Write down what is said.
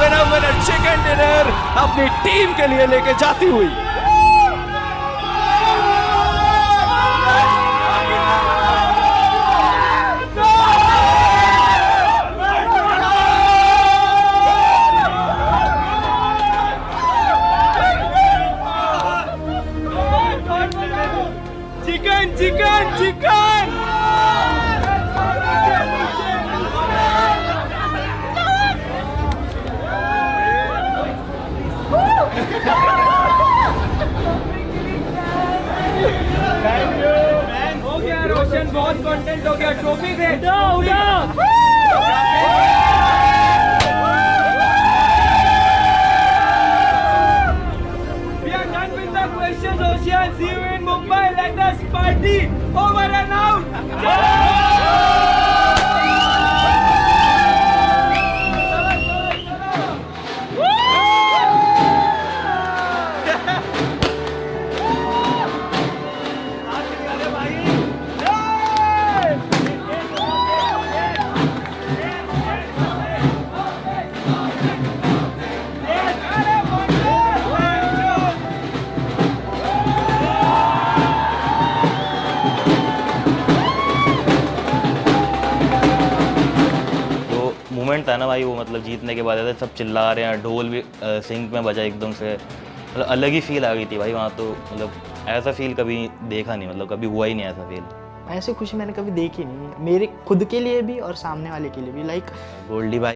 Winner winner chicken dinner अपनी team के लिए लेके जाती हुई। चिकन चिकन रोशन बहुत कंटेंट हो गया ट्रॉफी से। क्वेश्चन रोशन सी Mumbai late party over moment था ना भाई वो मतलब जीतने के बाद ऐसे सब चिल्ला रहे हैं ढोल भी सिंक में बजा एकदम से। मतलब अलग ही फील आ गई थी भाई वहाँ तो मतलब ऐसा फील कभी देखा नहीं मतलब कभी हुआ ही नहीं ऐसा फील ऐसी खुशी मैंने कभी देखी नहीं मेरे खुद के लिए भी और सामने वाले के लिए भी लाइक गोल्डी भाई